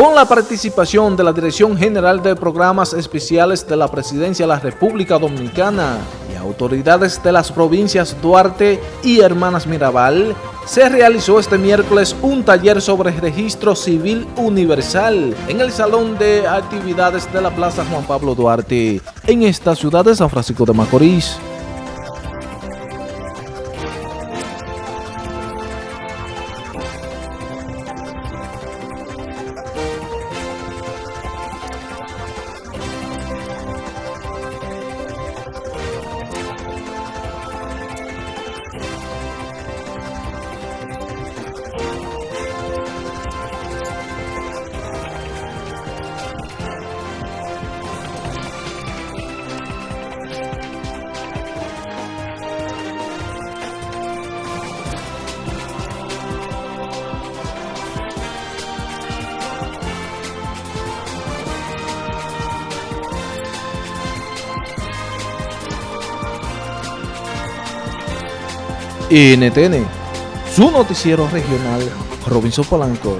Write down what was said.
con la participación de la Dirección General de Programas Especiales de la Presidencia de la República Dominicana y autoridades de las provincias Duarte y Hermanas Mirabal, se realizó este miércoles un taller sobre registro civil universal en el Salón de Actividades de la Plaza Juan Pablo Duarte, en esta ciudad de San Francisco de Macorís. NTN, su noticiero regional, Robinson Polanco.